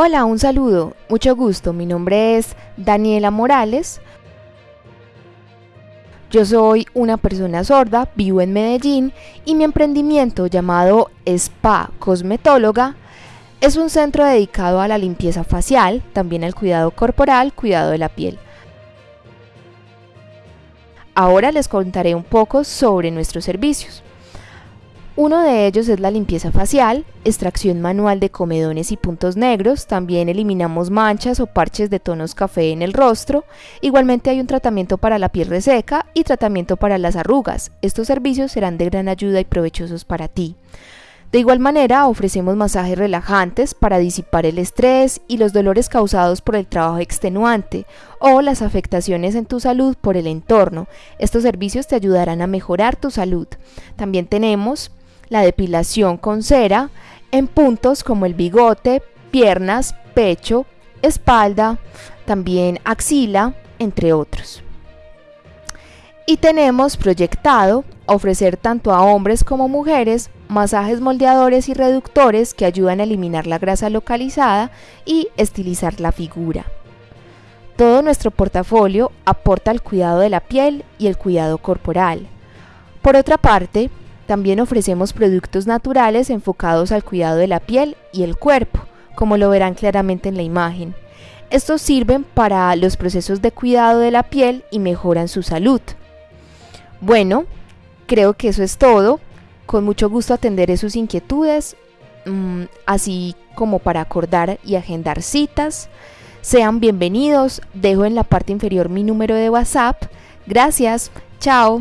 Hola, un saludo, mucho gusto. Mi nombre es Daniela Morales. Yo soy una persona sorda, vivo en Medellín y mi emprendimiento llamado Spa Cosmetóloga es un centro dedicado a la limpieza facial, también al cuidado corporal, cuidado de la piel. Ahora les contaré un poco sobre nuestros servicios. Uno de ellos es la limpieza facial, extracción manual de comedones y puntos negros, también eliminamos manchas o parches de tonos café en el rostro, igualmente hay un tratamiento para la piel reseca y tratamiento para las arrugas. Estos servicios serán de gran ayuda y provechosos para ti. De igual manera, ofrecemos masajes relajantes para disipar el estrés y los dolores causados por el trabajo extenuante o las afectaciones en tu salud por el entorno. Estos servicios te ayudarán a mejorar tu salud. También tenemos la depilación con cera en puntos como el bigote, piernas, pecho, espalda, también axila, entre otros. Y tenemos proyectado ofrecer tanto a hombres como mujeres masajes moldeadores y reductores que ayudan a eliminar la grasa localizada y estilizar la figura. Todo nuestro portafolio aporta al cuidado de la piel y el cuidado corporal. Por otra parte, también ofrecemos productos naturales enfocados al cuidado de la piel y el cuerpo, como lo verán claramente en la imagen. Estos sirven para los procesos de cuidado de la piel y mejoran su salud. Bueno, creo que eso es todo. Con mucho gusto atenderé sus inquietudes, mm, así como para acordar y agendar citas. Sean bienvenidos, dejo en la parte inferior mi número de WhatsApp. Gracias, chao.